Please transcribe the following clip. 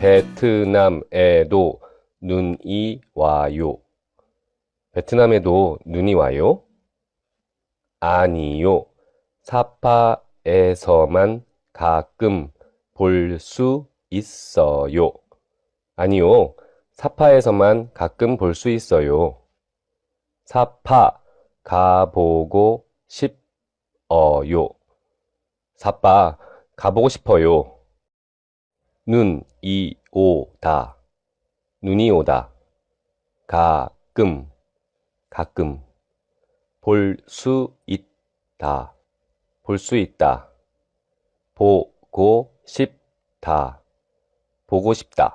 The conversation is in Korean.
베트남에도 눈이 와요. 베트남에도 눈이 와요? 아니요. 사파에서만 가끔 볼 수 있어요. 아니요. 사파에서만 가끔 볼 수 있어요. 사파 가보고 싶어요. 사파 가보고 싶어요. 눈 이 오 다. 눈이 오다. 가끔 가끔 볼 수 있다. 볼 수 있다. 보고 싶다. 보고 싶다.